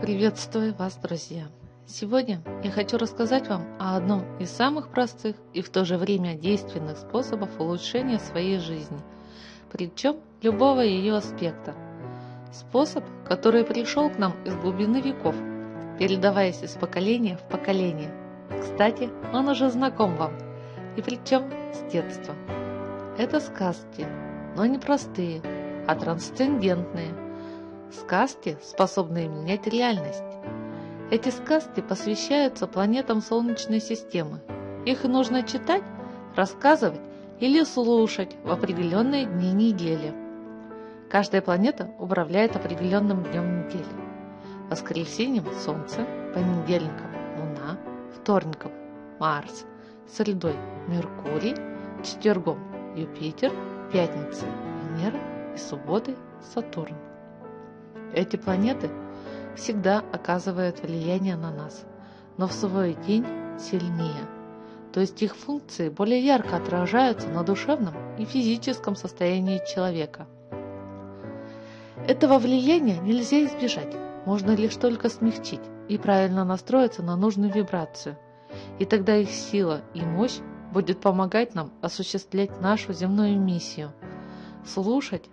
Приветствую вас, друзья! Сегодня я хочу рассказать вам о одном из самых простых и в то же время действенных способов улучшения своей жизни, причем любого ее аспекта. Способ, который пришел к нам из глубины веков, передаваясь из поколения в поколение. Кстати, он уже знаком вам, и причем с детства. Это сказки, но не простые, а трансцендентные. Сказки, способные менять реальность. Эти сказки посвящаются планетам Солнечной системы. Их нужно читать, рассказывать или слушать в определенные дни недели. Каждая планета управляет определенным днем недели. Воскресеньем – Солнце, понедельником – Луна, вторником – Марс, средой – Меркурий, четвергом – Юпитер, пятницей – Венера и субботой – Сатурн. Эти планеты всегда оказывают влияние на нас, но в свой день сильнее. То есть их функции более ярко отражаются на душевном и физическом состоянии человека. Этого влияния нельзя избежать, можно лишь только смягчить и правильно настроиться на нужную вибрацию. И тогда их сила и мощь будет помогать нам осуществлять нашу земную миссию. Слушать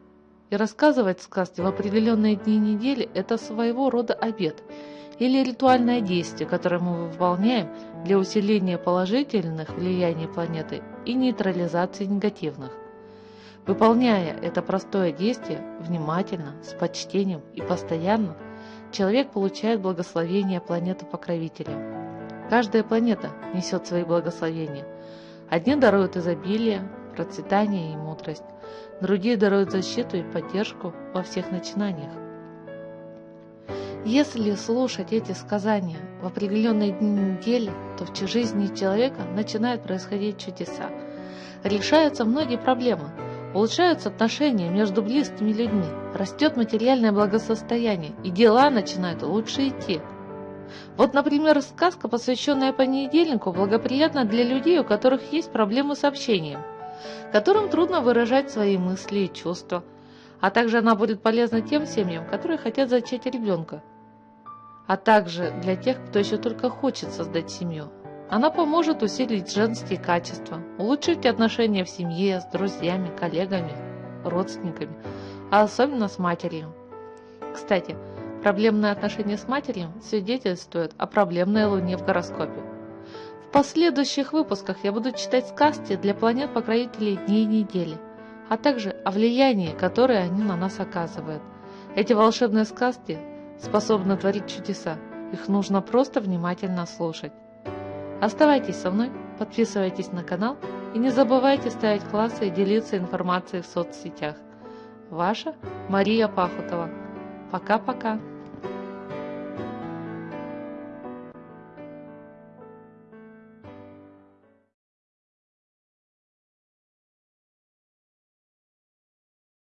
и рассказывать сказки в определенные дни недели – это своего рода обед или ритуальное действие, которое мы выполняем для усиления положительных влияний планеты и нейтрализации негативных. Выполняя это простое действие внимательно, с почтением и постоянно, человек получает благословение планеты-покровителя. Каждая планета несет свои благословения. Одни даруют изобилие, процветание и мудрость, другие даруют защиту и поддержку во всех начинаниях. Если слушать эти сказания в определенные дни недели, то в жизни человека начинают происходить чудеса. Решаются многие проблемы, улучшаются отношения между близкими людьми, растет материальное благосостояние, и дела начинают лучше идти. Вот, например, сказка, посвященная понедельнику, благоприятна для людей, у которых есть проблемы с общением – которым трудно выражать свои мысли и чувства, а также она будет полезна тем семьям, которые хотят зачать ребенка, а также для тех, кто еще только хочет создать семью. Она поможет усилить женские качества, улучшить отношения в семье с друзьями, коллегами, родственниками, а особенно с матерью. Кстати, проблемные отношения с матерью свидетельствуют о проблемной луне в гороскопе последующих выпусках я буду читать сказки для планет-покровителей дней недели, а также о влиянии, которое они на нас оказывают. Эти волшебные сказки способны творить чудеса, их нужно просто внимательно слушать. Оставайтесь со мной, подписывайтесь на канал и не забывайте ставить классы и делиться информацией в соцсетях. Ваша Мария Пахутова. Пока-пока.